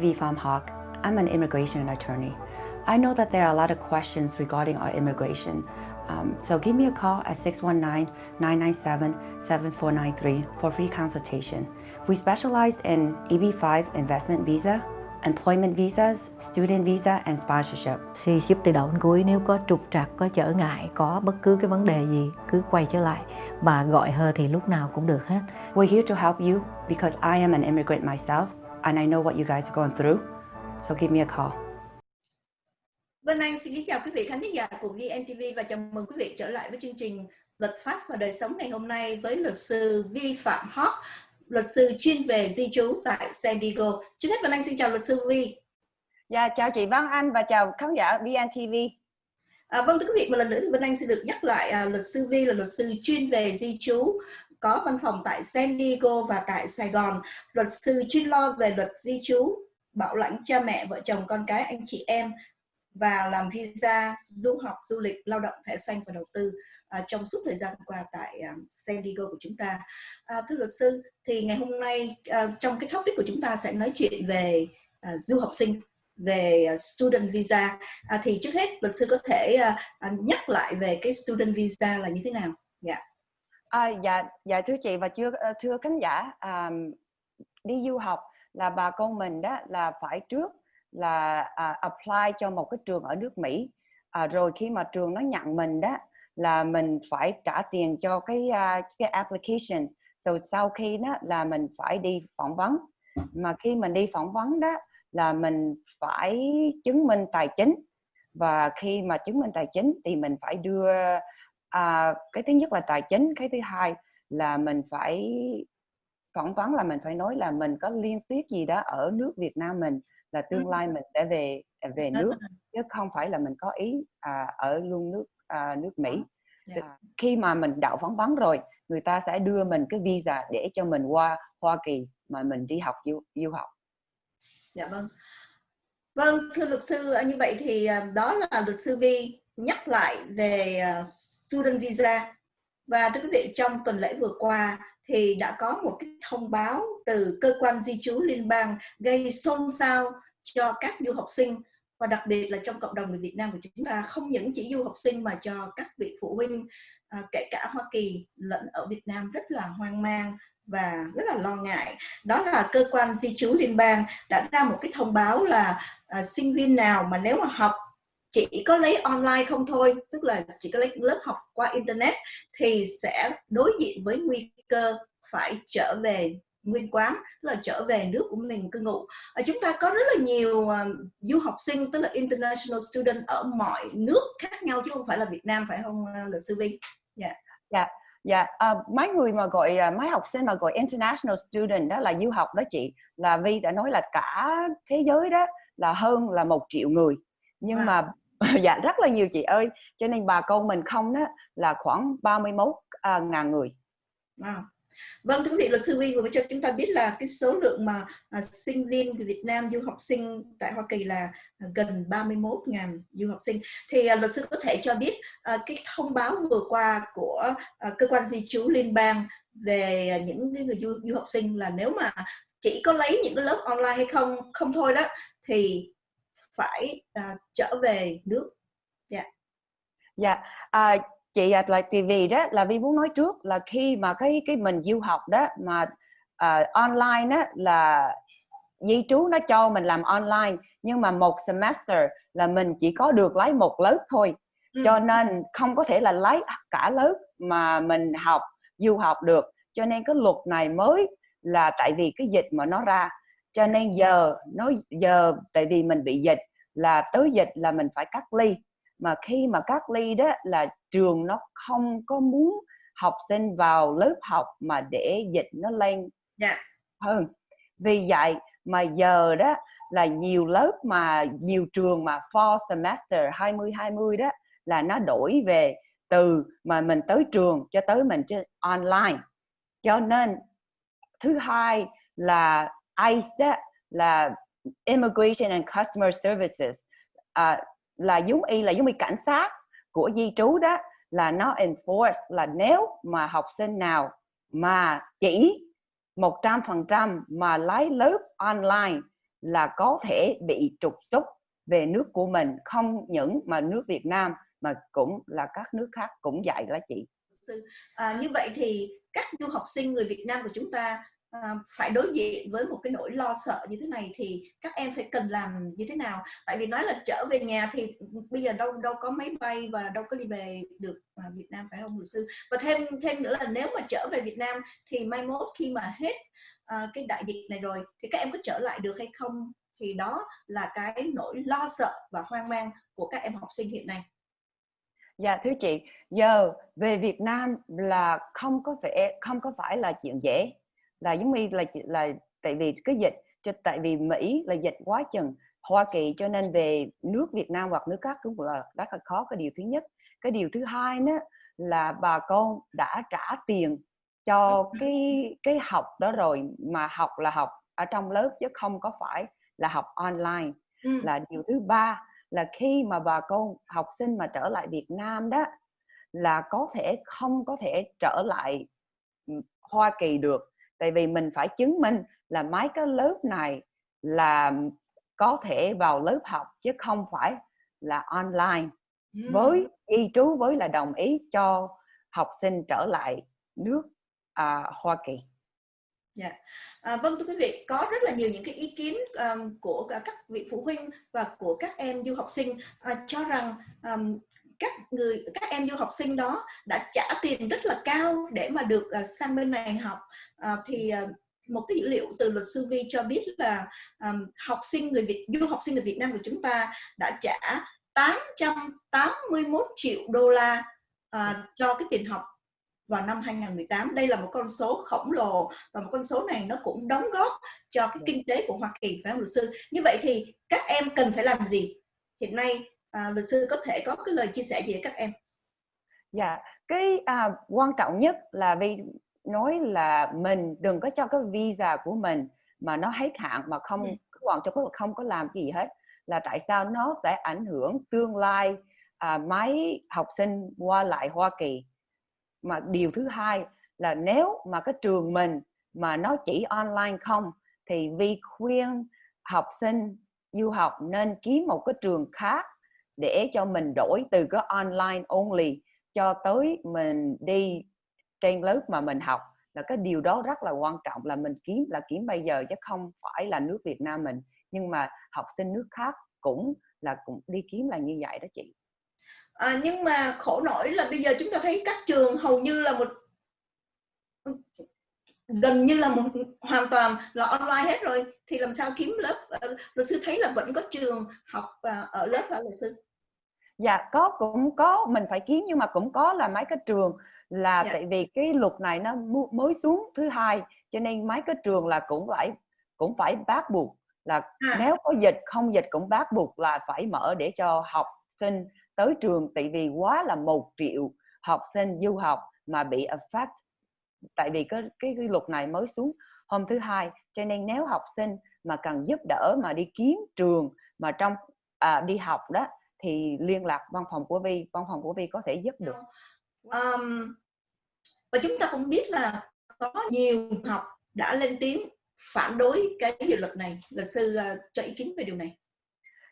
V. Pham Hock. I'm an immigration attorney. I know that there are a lot of questions regarding our immigration. Um, so give me a call at 619-997-7493 for free consultation. We specialize in EB5 investment visa, employment visas, student visa and sponsorship. Thì giúp tự động cuối nếu có trục trặc, có trở ngại, có bất cứ cái vấn đề gì cứ quay trở lại và gọi hơ thì lúc nào cũng được hết. We're here to help you because I am an immigrant myself and I know what you guys are going through. So give me a call. Vân Anh xin kính chào quý vị khán giả của VNTV và chào mừng quý vị trở lại với chương trình Luật pháp và đời sống ngày hôm nay với luật sư Vi Phạm Hock, luật sư chuyên về di trú tại San Diego. Trước hết Vân Anh xin chào luật sư Vi. Dạ chào chị Văn Anh và chào khán giả VNTV. À, vâng thưa quý vị một lần nữa thì Vân Anh xin được nhắc lại à, luật sư Vi là luật sư chuyên về di trú có văn phòng tại San Diego và tại Sài Gòn. Luật sư chuyên lo về luật di trú, bảo lãnh cha mẹ, vợ chồng, con cái, anh chị em và làm visa du học, du lịch, lao động, thẻ xanh và đầu tư à, trong suốt thời gian qua tại um, San Diego của chúng ta. À, thưa luật sư, thì ngày hôm nay à, trong cái topic của chúng ta sẽ nói chuyện về à, du học sinh về à, student visa à, thì trước hết luật sư có thể à, à, nhắc lại về cái student visa là như thế nào? Dạ. Yeah. À, dạ, dạ thưa chị và chưa ờ, thưa khán giả à, đi du học là bà con mình đó là phải trước là à, apply cho một cái trường ở nước Mỹ. À, rồi khi mà trường nó nhận mình đó là mình phải trả tiền cho cái uh, cái application. Rồi sau khi đó là mình phải đi phỏng vấn. Mà khi mình đi phỏng vấn đó là mình phải chứng minh tài chính. Và khi mà chứng minh tài chính thì mình phải đưa à, cái thứ nhất là tài chính cái thứ hai là mình phải phỏng vấn là mình phải nói là mình có liên tiếp gì đó ở nước Việt Nam mình là tương lai mình sẽ về à, về nước chứ không phải là mình có ý à, ở luôn nước à, nước Mỹ. Yeah. À, khi mà mình đậu phỏng vấn rồi người ta sẽ đưa mình cái visa để cho mình qua Hoa Kỳ mà mình đi học du, du học. Dạ vâng. Vâng thưa luật sư như vậy thì đó là luật sư Vi nhắc lại về student visa. Và thưa quý vị trong tuần lễ vừa qua thì đã có một cái thông báo từ cơ quan di trú liên bang gây xôn xao cho các du học sinh. Và đặc biệt là trong cộng đồng người Việt Nam của chúng ta không những chỉ du học sinh mà cho các vị phụ huynh à, kể cả Hoa Kỳ lẫn ở Việt Nam rất là hoang mang và rất là lo ngại. Đó là cơ quan di trú liên bang đã ra một cái thông báo là à, sinh viên nào mà nếu mà học chỉ có lấy online không thôi tức là chỉ có lấy lớp học qua internet thì sẽ đối diện với nguy cơ phải trở về nguyên quán là trở về nước của mình cư ngụ à, chúng ta có rất là nhiều uh, du học sinh tức là international student ở mọi nước khác nhau chứ không phải là Việt Nam phải không uh, luật sư Vinh? Dạ. Yeah. Dạ. Dạ, yeah. uh, mấy người mà gọi uh, mấy học sinh mà gọi international student đó là du học đó chị là Vi đã nói là cả thế giới đó là hơn là một triệu người nhưng à. mà dạ rất là nhiều chị ơi cho nên bà con mình không đó là khoảng 31 uh, ngàn người à. Vâng, thưa quý vị, luật sư Huy vừa mới cho chúng ta biết là cái số lượng mà à, sinh viên Việt Nam du học sinh tại Hoa Kỳ là à, gần 31.000 du học sinh. Thì à, luật sư có thể cho biết à, cái thông báo vừa qua của à, cơ quan di trú liên bang về những cái người du, du học sinh là nếu mà chỉ có lấy những cái lớp online hay không không thôi đó thì phải à, trở về nước. Dạ. Yeah. Dạ. Yeah. À, chị là TV đó là Vi muốn nói trước là khi mà cái cái mình du học đó mà uh, online đó là di trú nó cho mình làm online nhưng mà một semester là mình chỉ có được lấy một lớp thôi ừ. cho nên không có thể là lấy cả lớp mà mình học du học được cho nên cái luật này mới là tại vì cái dịch mà nó ra cho nên giờ nó giờ tại vì mình bị dịch là tới dịch là mình phải cắt ly mà khi mà cắt ly đó là trường nó không có muốn học sinh vào lớp học mà để dịch nó lên yeah. Dạ. hơn vì vậy mà giờ đó là nhiều lớp mà nhiều trường mà four semester 2020 đó là nó đổi về từ mà mình tới trường cho tới mình trên online cho nên thứ hai là ICE đó là Immigration and Customer Services à, là giống y là giống y cảnh sát của di trú đó là nó enforce là nếu mà học sinh nào mà chỉ 100% mà lấy lớp online là có thể bị trục xuất về nước của mình không những mà nước Việt Nam mà cũng là các nước khác cũng vậy đó chị. À, như vậy thì các du học sinh người Việt Nam của chúng ta à, phải đối diện với một cái nỗi lo sợ như thế này thì các em phải cần làm như thế nào? Tại vì nói là trở về nhà thì ừ, bây giờ đâu đâu có máy bay và đâu có đi về được à, Việt Nam phải không luật sư? Và thêm thêm nữa là nếu mà trở về Việt Nam thì mai mốt khi mà hết à, cái đại dịch này rồi thì các em có trở lại được hay không? Thì đó là cái nỗi lo sợ và hoang mang của các em học sinh hiện nay. Dạ thưa chị, giờ về Việt Nam là không có vẻ không có phải là chuyện dễ là giống như là là tại vì cái dịch cho tại vì Mỹ là dịch quá chừng. Hoa Kỳ cho nên về nước Việt Nam hoặc nước khác cũng là rất là khó. Cái điều thứ nhất. Cái điều thứ hai nữa là bà con đã trả tiền cho cái cái học đó rồi. Mà học là học ở trong lớp chứ không có phải là học online. Ừ. là điều thứ ba là khi mà bà con học sinh mà trở lại Việt Nam đó là có thể không có thể trở lại Hoa Kỳ được tại vì mình phải chứng minh là mấy cái lớp này là có thể vào lớp học chứ không phải là online với y trú với là đồng ý cho học sinh trở lại nước à, Hoa Kỳ. Dạ. Yeah. À, vâng thưa quý vị, có rất là nhiều những cái ý kiến um, của các vị phụ huynh và của các em du học sinh uh, cho rằng um, các người các em du học sinh đó đã trả tiền rất là cao để mà được uh, sang bên này học uh, thì uh, một cái dữ liệu từ luật sư Vi cho biết là um, học sinh người Việt du học sinh người Việt Nam của chúng ta đã trả 881 triệu đô la uh, cho cái tiền học vào năm 2018 đây là một con số khổng lồ và một con số này nó cũng đóng góp cho cái kinh tế của Hoa Kỳ phải không luật sư? Như vậy thì các em cần phải làm gì? Hiện nay à, luật sư có thể có cái lời chia sẻ gì với các em? Dạ cái à, quan trọng nhất là vì nói là mình đừng có cho cái visa của mình mà nó hết hạn mà không ừ. còn cho không có làm gì hết là tại sao nó sẽ ảnh hưởng tương lai à, mấy học sinh qua lại Hoa Kỳ mà điều thứ hai là nếu mà cái trường mình mà nó chỉ online không thì vi khuyên học sinh du học nên kiếm một cái trường khác để cho mình đổi từ cái online only cho tới mình đi trên lớp mà mình học là cái điều đó rất là quan trọng là mình kiếm là kiếm bây giờ chứ không phải là nước Việt Nam mình. Nhưng mà học sinh nước khác cũng là cũng đi kiếm là như vậy đó chị. À, nhưng mà khổ nổi là bây giờ chúng ta thấy các trường hầu như là một gần như là một hoàn toàn là online hết rồi. Thì làm sao kiếm lớp uh, luật sư thấy là vẫn có trường học uh, ở lớp hả luật sư? Dạ có cũng có mình phải kiếm nhưng mà cũng có là mấy cái trường là dạ. tại vì cái luật này nó mới xuống thứ hai cho nên mấy cái trường là cũng phải cũng phải bắt buộc là à. nếu có dịch không dịch cũng bắt buộc là phải mở để cho học sinh tới trường tại vì quá là một triệu học sinh du học mà bị affect tại vì cái, cái cái luật này mới xuống hôm thứ hai cho nên nếu học sinh mà cần giúp đỡ mà đi kiếm trường mà trong à, đi học đó thì liên lạc văn phòng của Vi văn phòng của Vi có thể giúp được um, và chúng ta cũng biết là có nhiều học đã lên tiếng phản đối cái dự luật này. Luật sư uh, cho ý kiến về điều này.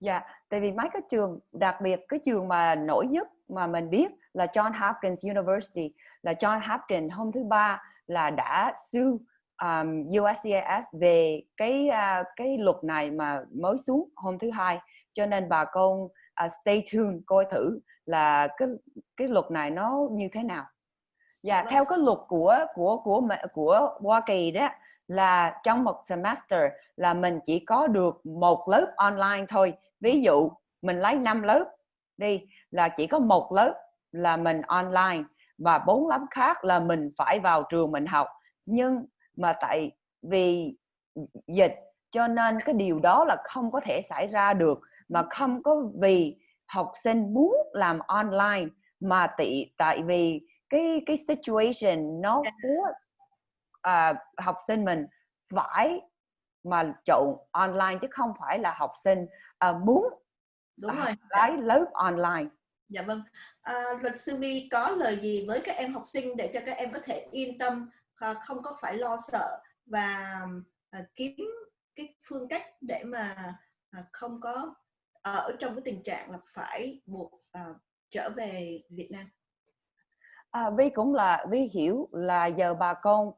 Dạ, tại vì mấy cái trường, đặc biệt cái trường mà nổi nhất mà mình biết là John Hopkins University, là John Hopkins hôm thứ ba là đã sue um, USCIS về cái uh, cái luật này mà mới xuống hôm thứ hai, cho nên bà con uh, stay tuned coi thử là cái cái luật này nó như thế nào. Dạ, theo cái luật của của của của Hoa Kỳ đó là trong một semester là mình chỉ có được một lớp online thôi. Ví dụ mình lấy 5 lớp đi là chỉ có một lớp là mình online và bốn lớp khác là mình phải vào trường mình học. Nhưng mà tại vì dịch cho nên cái điều đó là không có thể xảy ra được mà không có vì học sinh muốn làm online mà tị tại vì cái cái situation nó của à, học sinh mình phải mà chọn online chứ không phải là học sinh uh, muốn đúng rồi. lấy lớp online. Dạ vâng. À, luật sư vi có lời gì với các em học sinh để cho các em có thể yên tâm à, không có phải lo sợ và à, kiếm cái phương cách để mà à, không có ở trong cái tình trạng là phải buộc à, trở về Việt Nam à, Vi cũng là Vi hiểu là giờ bà con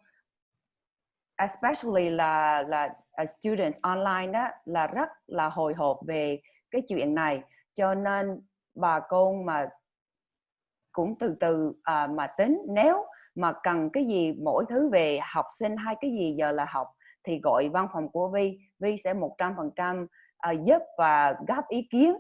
especially là là uh, students online đó là rất là hồi hộp về cái chuyện này. Cho nên bà con mà cũng từ từ uh, mà tính nếu mà cần cái gì mỗi thứ về học sinh hay cái gì giờ là học thì gọi văn phòng của Vi. Vi sẽ một trăm phần trăm à, giúp và góp ý kiến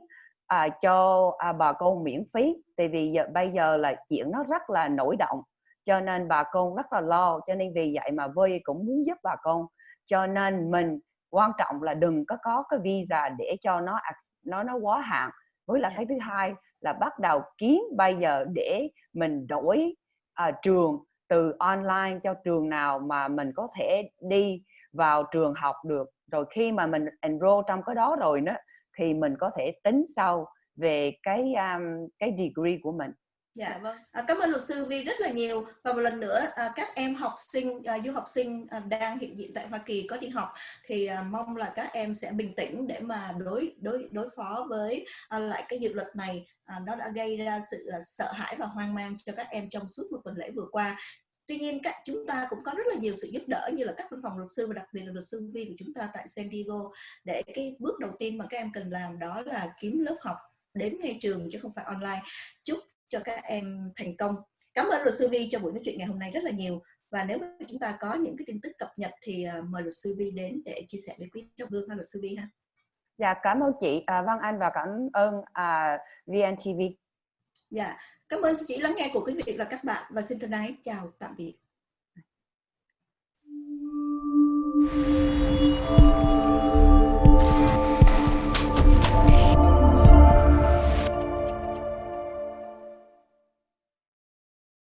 à, cho à, bà con miễn phí. Tại vì giờ, bây giờ là chuyện nó rất là nổi động cho nên bà con rất là lo. Cho nên vì vậy mà Vi cũng muốn giúp bà con. Cho nên mình quan trọng là đừng có có cái visa để cho nó nó nó quá hạn. Với là cái thứ hai là bắt đầu kiếm bây giờ để mình đổi à, trường từ online cho trường nào mà mình có thể đi vào trường học được. Rồi khi mà mình enroll trong cái đó rồi đó thì mình có thể tính sau về cái um, cái degree của mình. Dạ vâng. À, cảm ơn luật sư Vi rất là nhiều. Và một lần nữa à, các em học sinh à, du học sinh à, đang hiện diện tại Hoa Kỳ có đi học thì à, mong là các em sẽ bình tĩnh để mà đối đối đối phó với à, lại cái dự luật này à, nó đã gây ra sự à, sợ hãi và hoang mang cho các em trong suốt một tuần lễ vừa qua tuy nhiên các chúng ta cũng có rất là nhiều sự giúp đỡ như là các văn phòng luật sư và đặc biệt là luật sư Vi của chúng ta tại San Diego. Để cái bước đầu tiên mà các em cần làm đó là kiếm lớp học đến ngay trường chứ không phải online. Chúc cho các em thành công. Cảm ơn luật sư Vi cho buổi nói chuyện ngày hôm nay rất là nhiều. Và nếu mà chúng ta có những cái tin tức cập nhật thì uh, mời luật sư Vi đến để chia sẻ với quý trong gương ha luật sư Vi ha. Dạ cảm ơn chị à, Văn Anh và cảm ơn à, VNTV dạ cảm ơn sự chỉ lắng nghe của quý vị và các bạn và xin thân ái chào tạm biệt.